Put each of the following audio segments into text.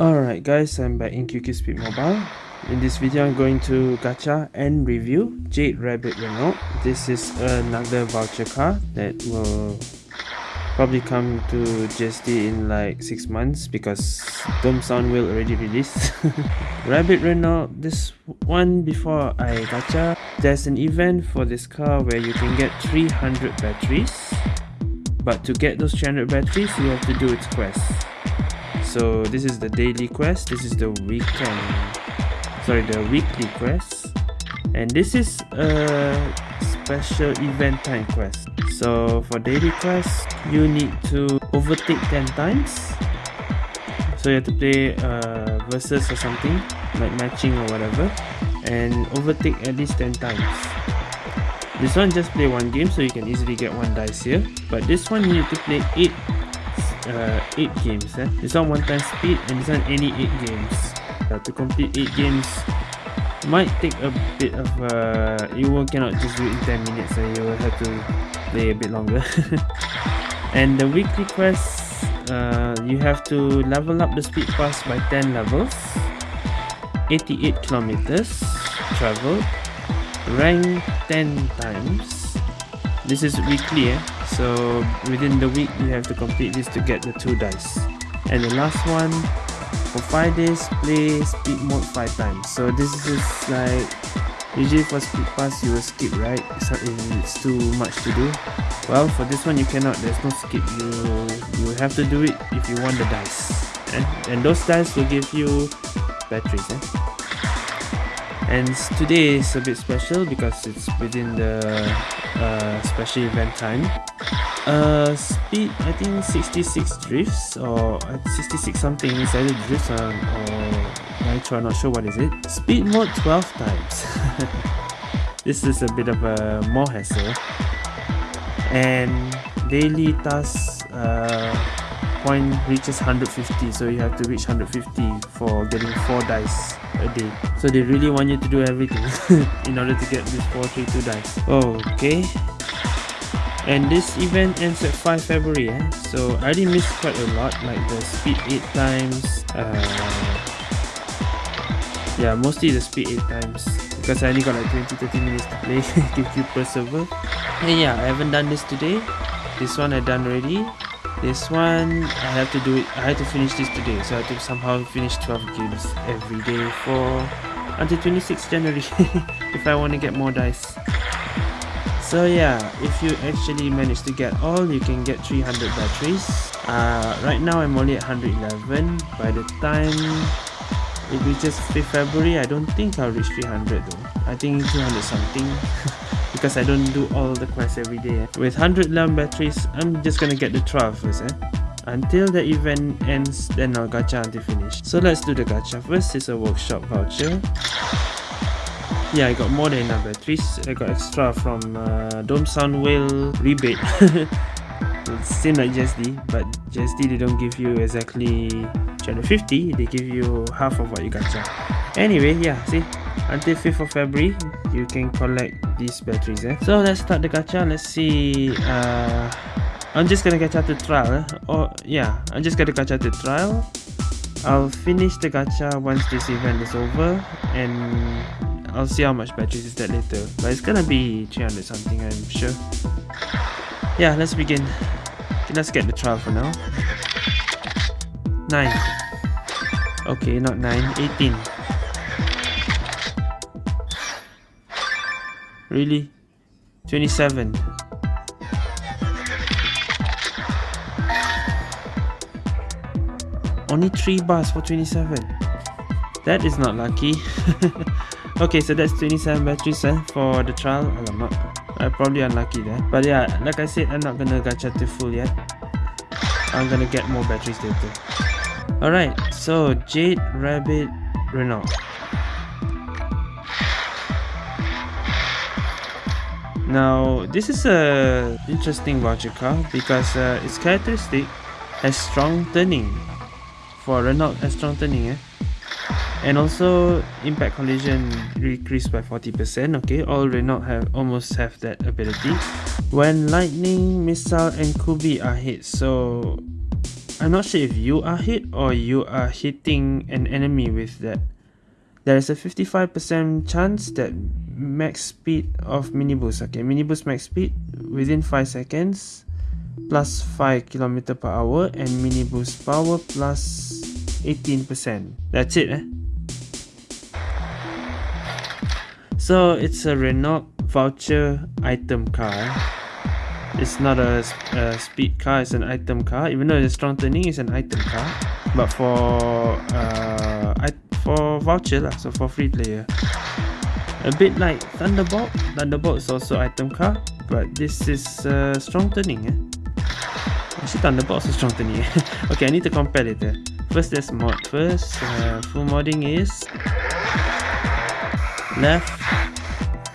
Alright guys, I'm back in QQ Speed Mobile. In this video, I'm going to gacha and review Jade Rabbit Renault. This is another voucher car that will probably come to GSD in like 6 months because Dome Sound will already release. Rabbit Renault, this one before I gacha, there's an event for this car where you can get 300 batteries. But to get those 300 batteries, you have to do its quest so this is the daily quest this is the weekend. Sorry the weekly quest. And this is a special event time quest. So for daily quest you need to overtake 10 times. So you have to play uh, versus or something like matching or whatever and overtake at least 10 times this one just play one game so you can easily get one dice here. But this one you need to play 8 uh, 8 games eh? this one one time speed and this one any 8 games. Uh, to complete 8 games might take a bit of uh, you will cannot just do it in 10 minutes so you will have to play a bit longer. And the weekly quest uh, you have to level up the speed pass by 10 levels. 88 kilometers travel rank 10 times. This is weekly eh? so within the week you have to complete this to get the two dice. And the last one for five days play speed mode five times. So this is like usually for speed pass you will skip right? So it's too much to do. Well for this one you cannot. There's no skip. You you have to do it if you want the dice and, and those dice will give you batteries eh? And today is a bit special because it's within the uh, special event time. Uh, speed I think 66 drifts or uh, 66 something is either drifts or, or nitro I'm not sure what is it. Speed mode 12 times. This is a bit of a more hassle. And daily task uh, point reaches 150 so you have to reach 150 for getting 4 dice a day. So they really want you to do everything in order to get this 432 dice. Okay. And this event ends at 5 February eh? so I already missed quite a lot like the speed 8 times uh, yeah mostly the speed 8 times because I only got like 20-30 minutes to play QQ per server. And yeah I haven't done this today. This one I done already this one I have to do it I have to finish this today so I have to somehow finish 12 games every day for until 26 January if I want to get more dice. So yeah if you actually manage to get all you can get 300 batteries. Uh, right now I'm only at 111 by the time it reaches 5th February I don't think I'll reach 300 though. I think 200 something because I don't do all the quests every day. With 111 batteries I'm just gonna get the trial first eh? until the event ends then I'll gacha until finish. So let's do the gacha first. It's a workshop voucher. Yeah I got more than enough batteries. I got extra from uh, Dome Sound Whale rebate. Same like GSD but GSD they don't give you exactly 250 they give you half of what you gacha. Anyway yeah see until 5th of February you can collect these batteries eh? so let's start the gacha let's see uh, I'm just gonna gacha the trial eh? or yeah I'm just gonna gacha the trial I'll finish the gacha once this event is over and I'll see how much batteries is that later. But it's gonna be 300 something, I'm sure. Yeah, let's begin. Okay, let's get the trial for now. 9. Okay, not 9, 18. Really? 27. Only 3 bars for 27. That is not lucky. okay so that's 27 batteries eh, for the trial alamak i probably unlucky there but yeah like i said i'm not gonna gacha to full yet i'm gonna get more batteries later all right so jade rabbit renault now this is a interesting voucher car because uh, its characteristic has strong turning. For renault has strong turning eh? And also impact collision decreased by 40% okay? All Renault have almost have that ability. When lightning missile and kubi are hit so I'm not sure if you are hit or you are hitting an enemy with that. There is a 55% chance that max speed of mini boost okay mini boost max speed within 5 seconds plus 5 km per hour and mini boost power plus 18% that's it eh? So it's a Renault voucher item car it's not a, a, speed car it's an item car. Even though it's strong turning it's an item car. But for uh for voucher lah so for free player a bit like thunderbolt. Thunderbolt is also item car but this is uh, strong turning eh? Actually thunderbolt also strong turning okay i need to compare later first let's mod. First uh, full modding is left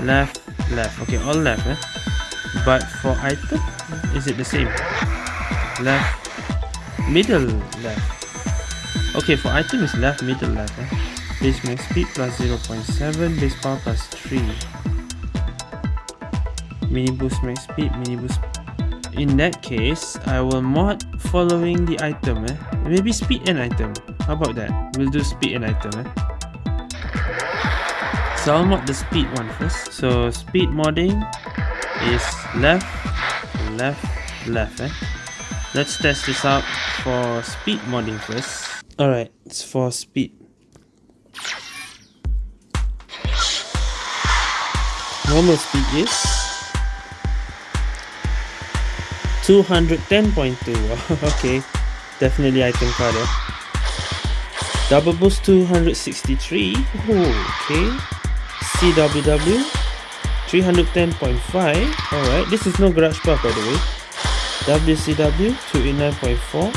left left. Okay all left eh? but for item is it the same? Left middle left. Okay for item is left middle left eh? Base max speed plus 0.7 base power plus 3 mini boost max speed mini boost in that case i will mod following the item eh? maybe speed and item how about that we'll do speed and item eh? So I'll mod the speed one first. So speed modding is left, left, left. Eh? Let's test this out for speed modding first. Alright, it's for speed. Normal speed is 210.2. okay, definitely item card. Eh? Double boost 263. Oh, okay. CWW 310.5 alright this is no garage park by the way WCW 289.4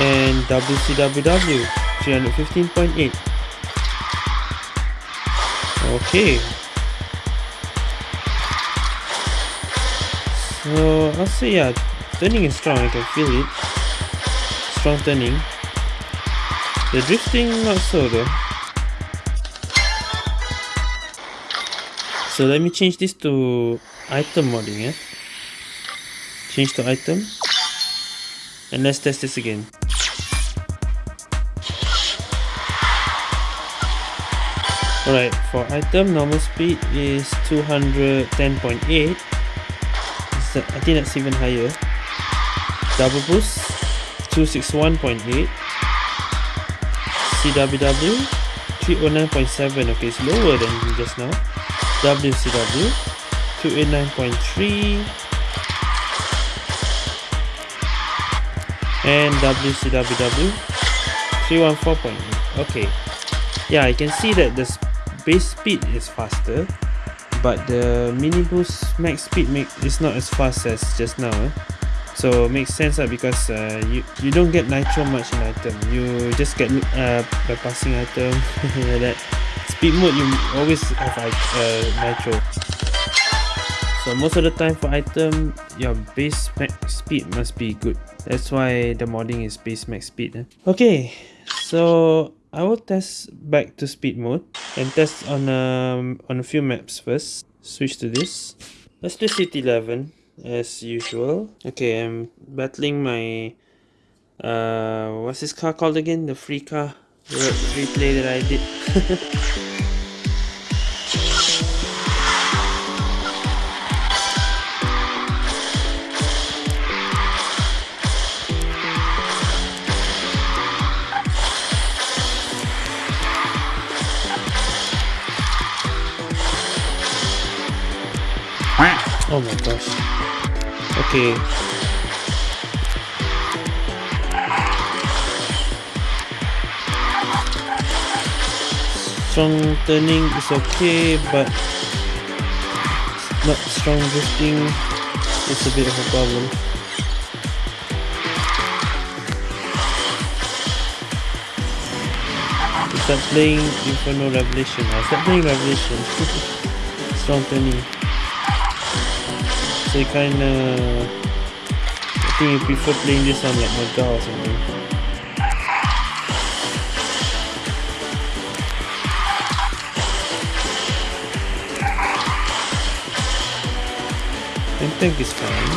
and WCWW 315.8 okay so I'll say yeah turning is strong I can feel it strong turning the drifting not so though. So let me change this to item modding, yeah? Change to item. And let's test this again. Alright, for item, normal speed is 210.8. I think that's even higher. Double boost, 261.8. CWW 309.7 okay it's lower than just now WCW 289.3 and WCWW 314.8 okay yeah I can see that the base speed is faster but the mini boost max speed make is not as fast as just now eh? so makes sense uh, because uh, you you don't get nitro much in item you just get uh, bypassing item like that speed mode you always have uh, nitro so most of the time for item your base max speed must be good that's why the modding is base max speed eh? okay so I will test back to speed mode and test on um, on a few maps first. Switch to this. Let's do city 11 as usual. Okay i'm battling my uh what's this car called again? The free car replay that i did Oh my gosh. Okay. Strong turning is okay, but not strong drifting is a bit of a problem. start playing Inferno Revelation. I start playing Revelation. strong turning I kinda... I think I prefer playing this on like Mega or something. And tank is fine.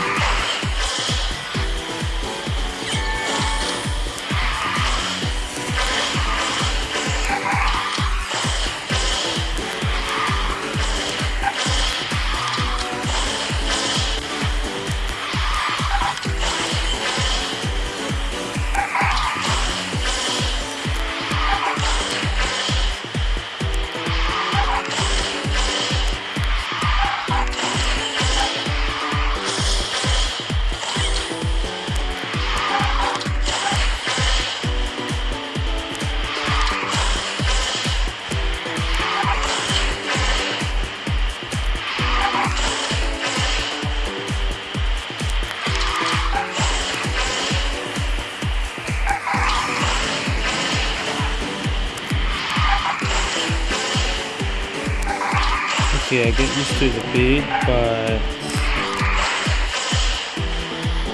Okay, I get used to a bit, but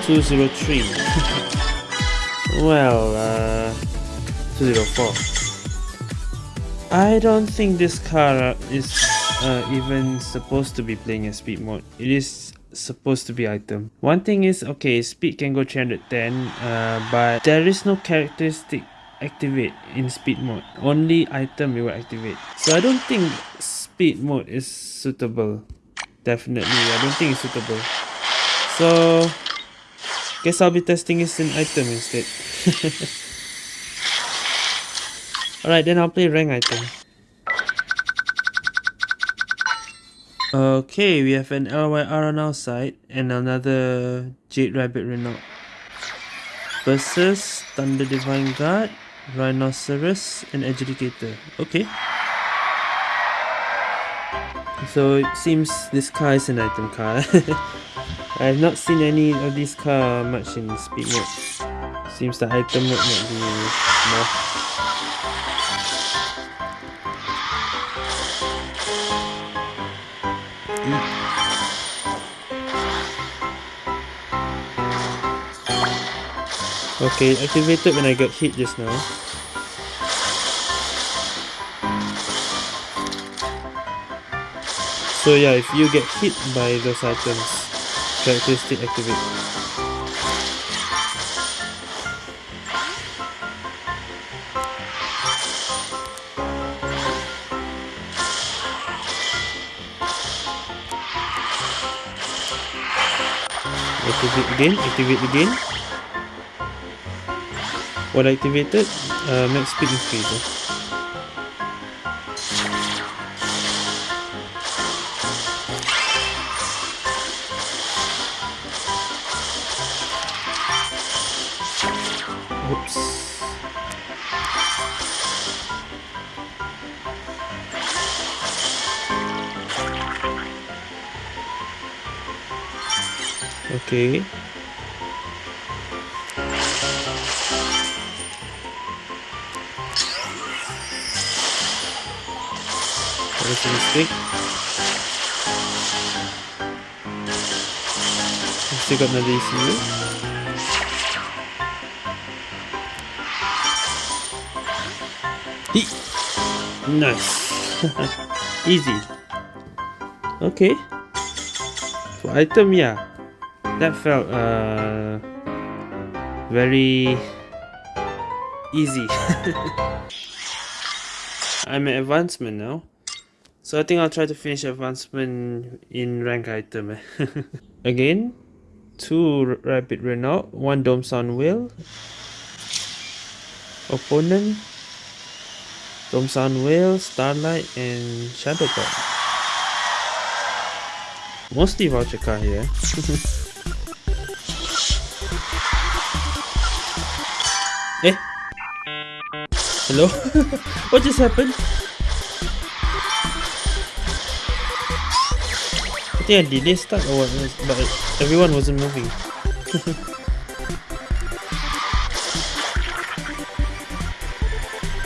203. well, uh, 204. I don't think this car is uh, even supposed to be playing a speed mode. It is supposed to be item. One thing is, okay, speed can go 310, uh, but there is no characteristic activate in speed mode. Only item will activate. So I don't think speed mode is suitable. Definitely I don't think it's suitable. So guess I'll be testing this in item instead. Alright then I'll play rank item. Okay we have an LYR on our side and another Jade Rabbit Renault versus Thunder Divine Guard Rhinoceros and Adjudicator. Okay so it seems this car is an item car. I have not seen any of these car much in speed mode. Seems the item mode might be more. Hmm. Okay, activated when I got hit just now. So yeah, if you get hit by those items, characteristic activate. Activate again, activate again. What activated? Uh, max speed increase. Okay. That was a mistake. Still got another ECU. Nice. Easy. Okay. For item, yeah. That felt uh very easy. I'm at advancement now. So I think I'll try to finish advancement in rank item. Again, two Rabbit Renault, one Dome Sound Whale. Opponent, Sun Whale, Starlight, and Shadow. Mostly voucher car here. eh? Hello? what just happened? I think I delay start or what, but everyone wasn't moving.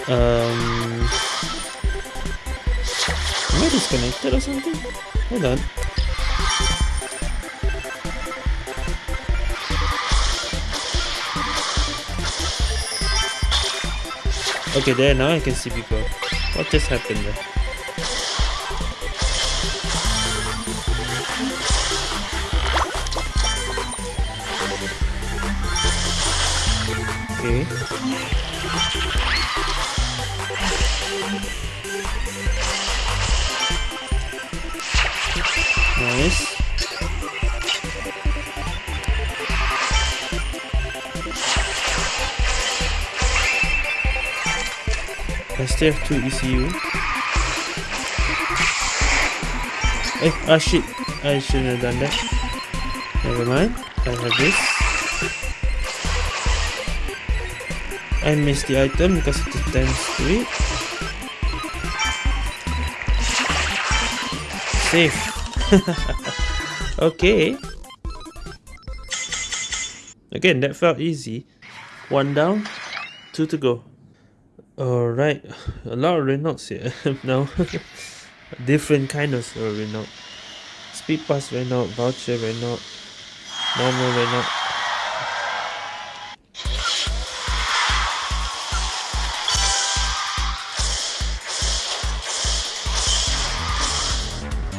um Am I disconnected or something? Hold on. Okay, there, now I can see people. What just happened there? Okay. STF2 ECU. Hey, eh, ah shit, I shouldn't have done that. Never mind, I have this. I missed the item because it to 3. Safe. okay. Again, that felt easy. One down, two to go. Alright, a lot of Renaults here now. Different kind of Renault. Speed Pass Renault, Voucher Renault, Normal Renault.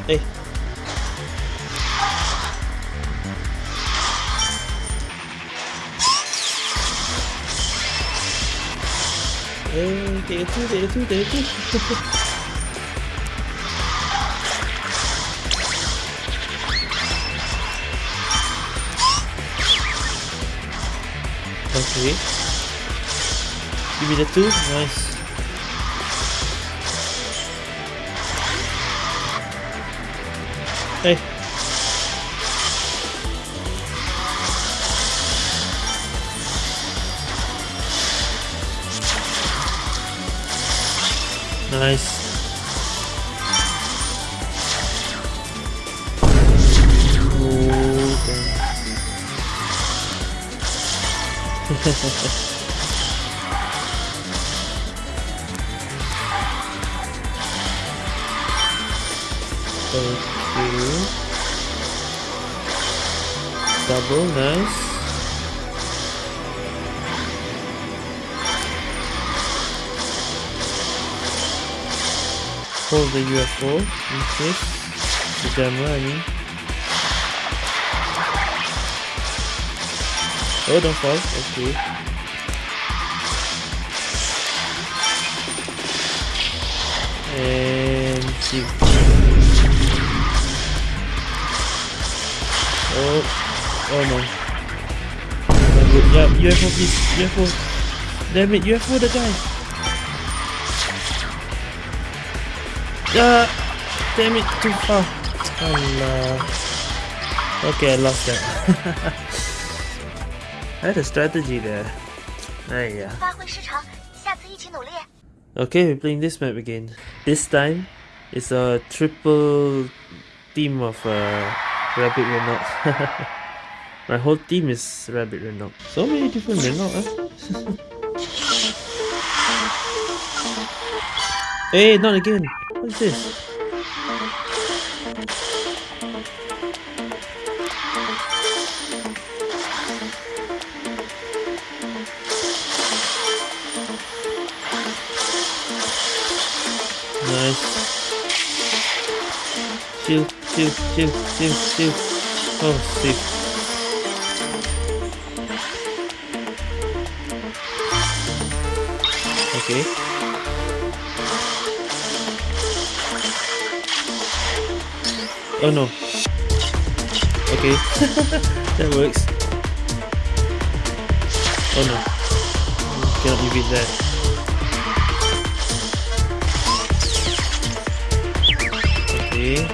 Hey. Hey, day two, day two, day two. okay. Give me the two. Nice. Hey. Nice. Oh, Thank you. Double, nice. Hold the UFO in case the camera, I mean. Oh, don't fall. Okay. And shoot. Oh, oh no. Good. Yeah, UFO please. UFO. Damn it, UFO the guy. Uh, damn it, too far. Oh no. Okay, I lost that. I had a strategy there. There yeah. Okay, we're playing this map again. This time, it's a triple team of uh, Rabbit Renault. My whole team is Rabbit Renault. So many different Renault, eh? hey, not again! What is this? Nice. Chill, chill, chill, chill, chill. Oh, sick. Oh no. Okay. that works. Oh no. Cannot evade that. Okay.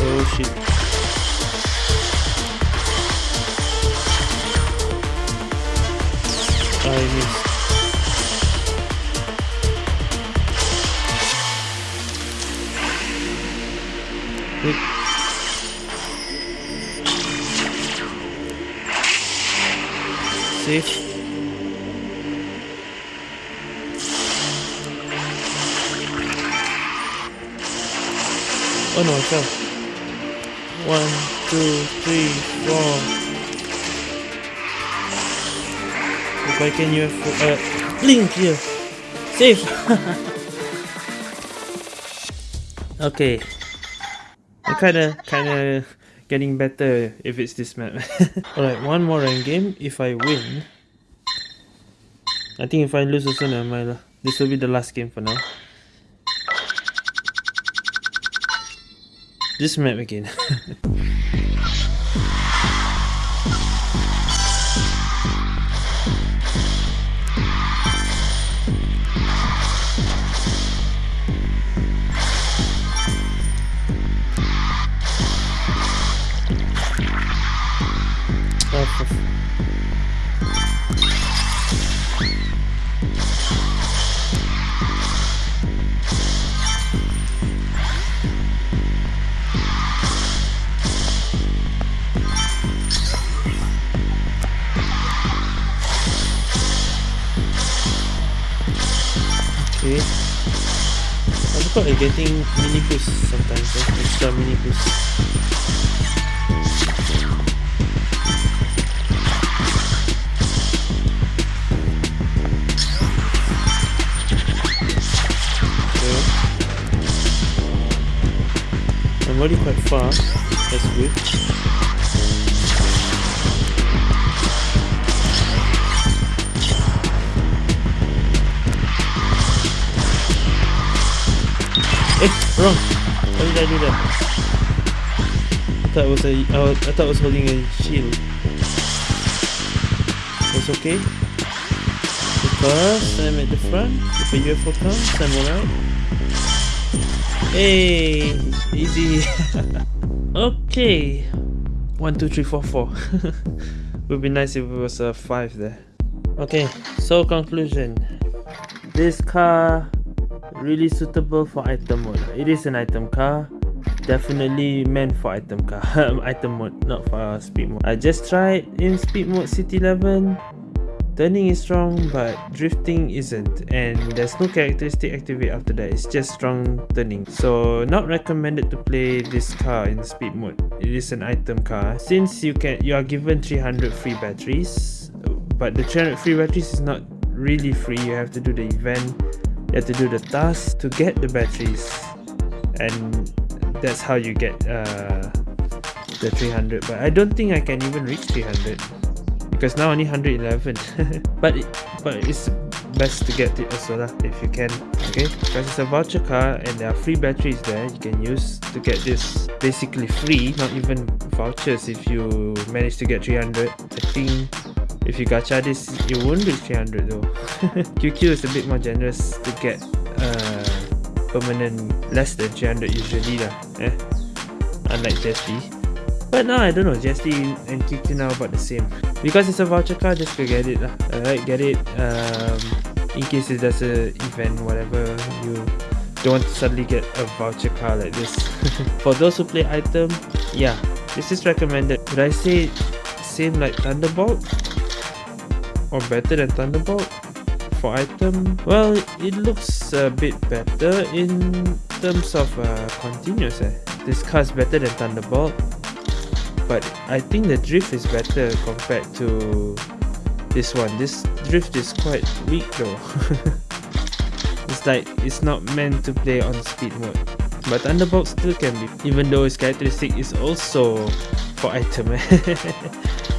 Oh shit. I missed. Safe. Oh no, I fell. One, two, three, four. If I can use uh, blink here. Safe. okay. I kinda kinda getting better if it's this map. Alright, one more rank game. If I win, I think if I lose also never mind. This will be the last game for now. This map again. Okay. I forgot they're getting mini boost sometimes, eh? extra mini boost. I'm already quite far, that's good. Eh, wrong. Why did I do that? I thought it was a. Uh, I thought was holding a shield. That's okay. Because I'm at the front. If a UFO comes, I'm alright. Hey, easy. okay. One, two, three, four, four. Would be nice if it was a five there. Okay, so conclusion. This car really suitable for item mode. It is an item car. Definitely meant for item car. Um, item mode not for speed mode. I just tried in speed mode city 11 turning is strong but drifting isn't. And there's no characteristic activate after that. It's just strong turning. So not recommended to play this car in speed mode. It is an item car. Since you can you are given 300 free batteries but the 300 free batteries is not really free. You have to do the event you have to do the task to get the batteries. And that's how you get uh, the 300 but I don't think I can even reach 300 because now only 111 but but it's best to get it also lah if you can. Okay? Because it's a voucher car and there are free batteries there you can use to get this basically free not even vouchers if you manage to get 300 I think if you gacha this, you won't reach 300 though. QQ is a bit more generous to get uh, permanent less than 300 usually lah. Eh? Unlike GSD. But now I don't know, GSD and QQ now about the same. Because it's a voucher card, just go get it lah. Alright, get it. Um, in case it does a event, whatever, you don't want to suddenly get a voucher card like this. For those who play item, yeah, this is recommended. Would I say same like Thunderbolt? Or better than Thunderbolt for item? Well it looks a bit better in terms of uh, continuous eh. this car is better than Thunderbolt but I think the drift is better compared to this one. This drift is quite weak though. It's like it's not meant to play on speed mode. But Thunderbolt still can be even though its characteristic is also for item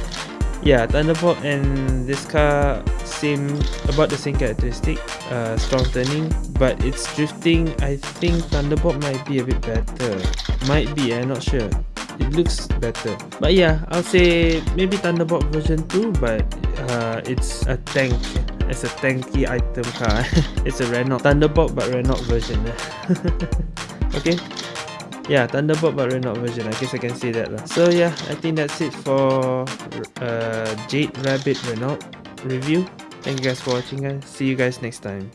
yeah thunderbolt and this car same about the same characteristic uh, strong turning but it's drifting. I think thunderbolt might be a bit better. Might be i'm not sure. It looks better. But yeah i'll say maybe thunderbolt version 2 but uh, it's a tank. It's a tanky item car. It's a renault. Thunderbolt but renault version. Okay yeah thunderbolt but renault version. I guess i can say that lah. so yeah i think that's it for uh jade rabbit renault review. Thank you guys for watching guys. See you guys next time